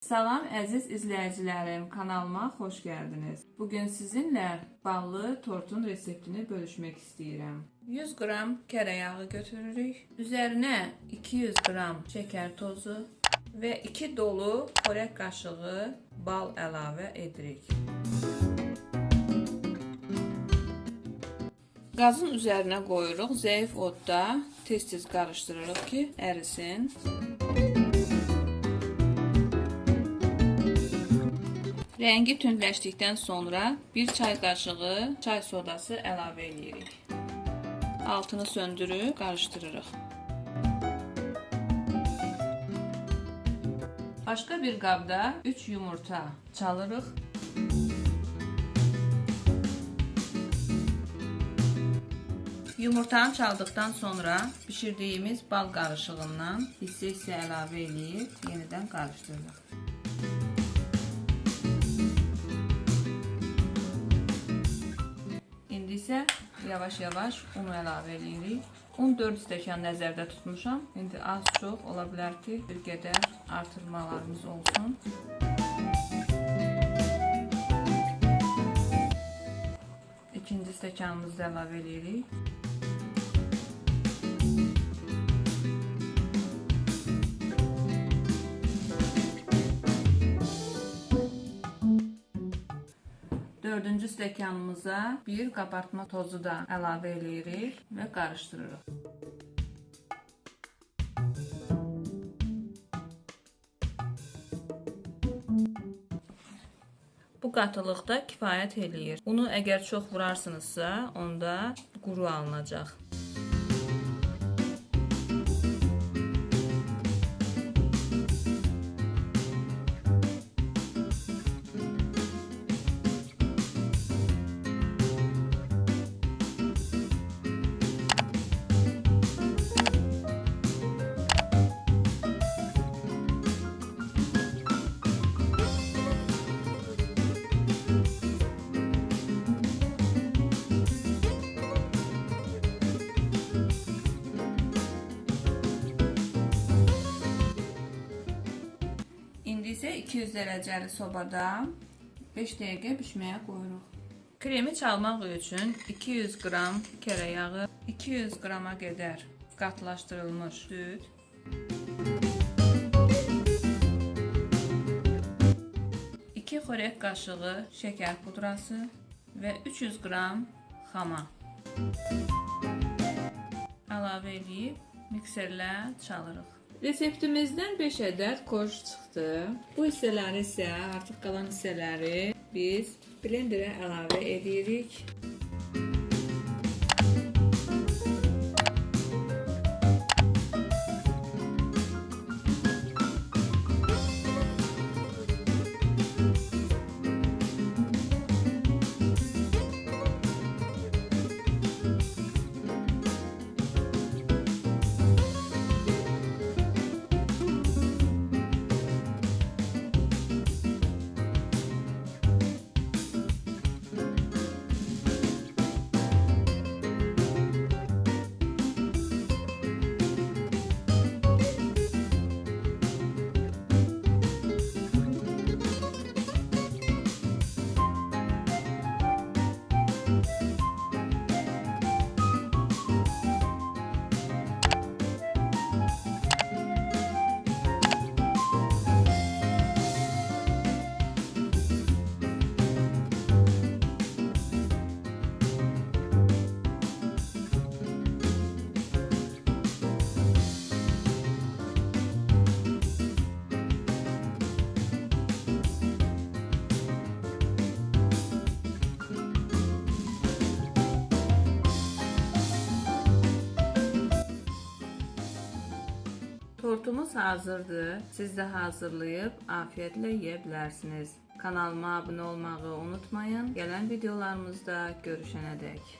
Salam əziz izləyicilərim, kanalıma xoş gəldiniz. Bugün sizinlə ballı tortun reseptini bölüşmək istəyirəm. 100 qram kərə yağı götürürük. Üzərinə 200 qram şəkər tozu və 2 dolu xörək qaşığı bal əlavə edirik. Qazın üzərinə qoyuruq, zəif odda tez-tez qarışdırırıq ki, ərisin. Rəngi tündləşdikdən sonra 1 çay qaşığı çay sodası əlavə edirik. Altını söndürüb qarışdırırıq. Başqa bir qabda 3 yumurta çalırıq. Yumurtanı çaldıqdan sonra bişirdiyimiz bal qarışığından hissə-hissə əlavə edib yenidən qarışdırırıq. İsə yavaş-yavaş unu əlavə edirik. Un 4 stəkan nəzərdə tutmuşam. İndi az-çox ola bilər ki, bir qədər artırmalarımız olsun. İkinci stəkanımızı da əlavə edirik. Dördüncü stəkanımıza bir qabartma tozu da əlavə edirik və qarışdırırıq. Bu qatılıqda kifayət eləyir. Unu əgər çox vurarsınızsa, onda quru alınacaq. İndi isə 200 dərəcəli sobada 5 dəqiqə bişməyə qoyuruq. Kremi çalmaq üçün 200 qram kərə yağı, 200 qrama qədər qatlaşdırılmış süd, 2 xörək qaşığı şəkər pudrası və 300 qram xama əlavə edib mikserlə çalırıq. Reseptimizdən 5 ədəd korj çıxdı. Bu hissələri isə artıq qalan hissələri biz blenderə əlavə edirik. Tortumuz hazırdır. Siz də hazırlayıb afiyetlə yeyə bilərsiniz. Kanalıma abunə olmağı unutmayın. Gələn videolarımızda görüşənədək.